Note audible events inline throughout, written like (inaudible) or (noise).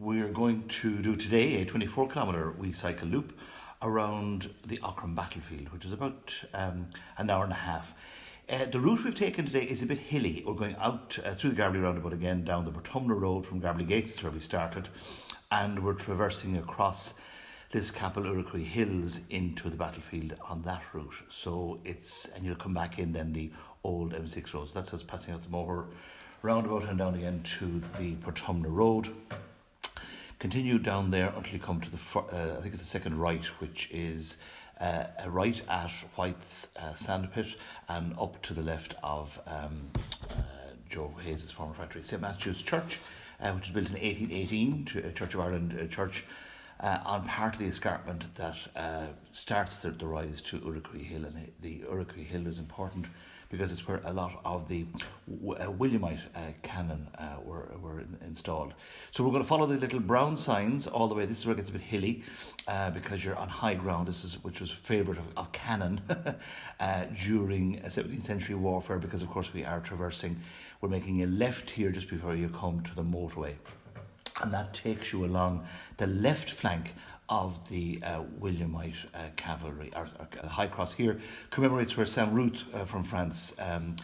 We're going to do today a 24 kilometre we cycle loop around the Aughrim battlefield, which is about um, an hour and a half. Uh, the route we've taken today is a bit hilly. We're going out uh, through the Garbally roundabout again, down the Portumna Road from Garbally Gates, where we started, and we're traversing across Liscapel Urracree Hills into the battlefield on that route. So it's, and you'll come back in then the old M6 roads. That's us passing out the Moher roundabout and down again to the Portumna Road. Continue down there until you come to the, uh, I think it's the second right, which is uh, right at White's uh, Sandpit and up to the left of um, uh, Joe Hayes' former factory, St Matthew's Church, uh, which was built in 1818, to, Church of Ireland uh, church. Uh, on part of the escarpment that uh, starts the, the rise to Urracree Hill, and the Urracree Hill is important because it's where a lot of the uh, Williamite uh, cannon uh, were, were in, installed. So we're going to follow the little brown signs all the way. This is where it gets a bit hilly uh, because you're on high ground. This is which was a favourite of, of cannon (laughs) during 17th century warfare because of course we are traversing. We're making a left here just before you come to the motorway and that takes you along the left flank of the uh, Williamite uh, cavalry. Our, our, High Cross here commemorates where St Ruth uh, from France um,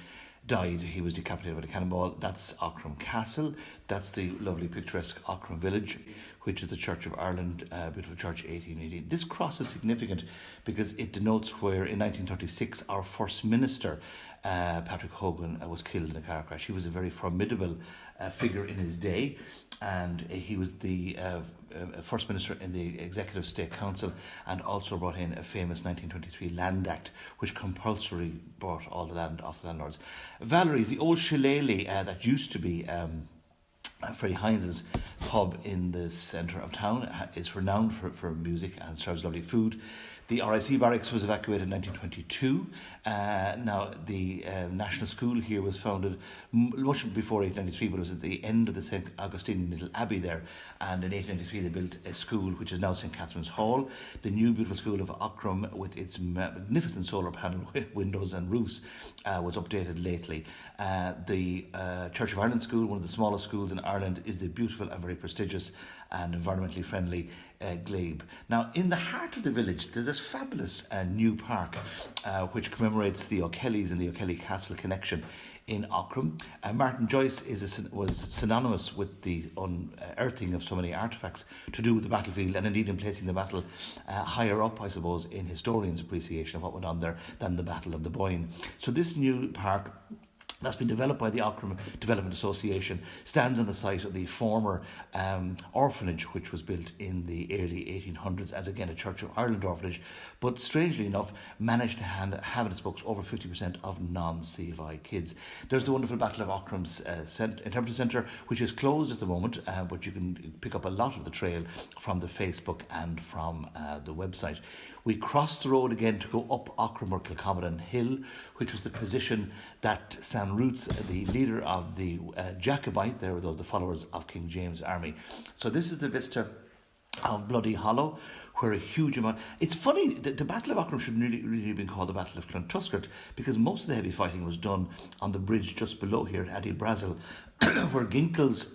died. He was decapitated with a cannonball. That's Aughrim Castle. That's the lovely picturesque Aughrim village, which is the Church of Ireland, uh, beautiful church, 1818. This cross is significant because it denotes where in 1936 our first minister, uh, Patrick Hogan, uh, was killed in a car crash. He was a very formidable uh, figure in his day and he was the uh, uh, First Minister in the Executive State Council and also brought in a famous 1923 Land Act which compulsory bought all the land off the landlords. Valerie's, the old shillelagh uh, that used to be um, Freddie Heinz's pub in the centre of town is renowned for, for music and serves lovely food. The RIC barracks was evacuated in 1922. Uh, now, the uh, National School here was founded much before 1893, but it was at the end of the St. Augustinian Little Abbey there. And in 1893, they built a school which is now St. Catherine's Hall. The new beautiful school of Aughrim, with its magnificent solar panel (laughs) windows and roofs, uh, was updated lately. Uh, the uh, Church of Ireland School, one of the smallest schools in Ireland, is the beautiful and very prestigious and environmentally friendly uh, Glebe. Now, in the heart of the village, there's this fabulous uh, new park uh, which commemorates the O'Kellys and the O'Kelly Castle connection in Aughrim. Uh, Martin Joyce is a, was synonymous with the unearthing of so many artefacts to do with the battlefield and indeed in placing the battle uh, higher up, I suppose, in historians' appreciation of what went on there than the Battle of the Boyne. So this new park that's been developed by the Aughrim Development Association, stands on the site of the former um, orphanage, which was built in the early 1800s as again a Church of Ireland orphanage, but strangely enough managed to hand, have in its books over 50% of non-CFI kids. There's the wonderful Battle of Aughrim's uh, cent- Interpretive Centre, which is closed at the moment, uh, but you can pick up a lot of the trail from the Facebook and from uh, the website. We crossed the road again to go up Aughrim or Hill, which was the position that St Ruth, the leader of the uh, Jacobite, there were those the followers of King James' army. So this is the vista of Bloody Hollow, where a huge amount. It's funny, the, the Battle of Aughrim should really, really have been called the Battle of Clontuskert because most of the heavy fighting was done on the bridge just below here at Attibrassil, (clears throat) where Ginkel's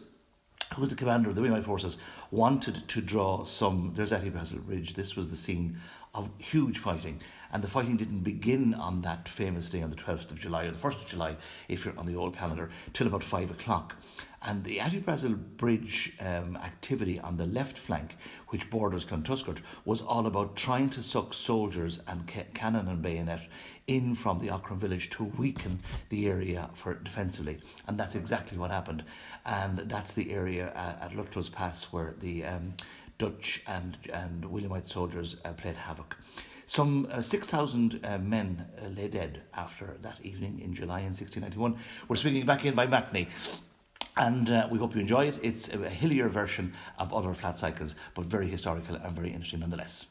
who was the commander of the Williamite forces, wanted to draw some. There's Attibrassil Bridge. This was the scene of huge fighting. And the fighting didn't begin on that famous day on the 12th of July or the 1st of July, if you're on the old calendar, till about 5 o'clock. And the Attibrassil Bridge um, activity on the left flank, which borders Clontuskert, was all about trying to suck soldiers and ca- cannon and bayonet in from the Aughrim village to weaken the area for defensively. And that's exactly what happened. And that's the area uh, at Luttrell's Pass where the um, Dutch and, and Williamite soldiers uh, played havoc. Some uh, 6,000 uh, men uh, lay dead after that evening in July in 1691. We're swinging back in by Mackney. And uh, we hope you enjoy it. It's a hillier version of other flat cycles, but very historical and very interesting nonetheless.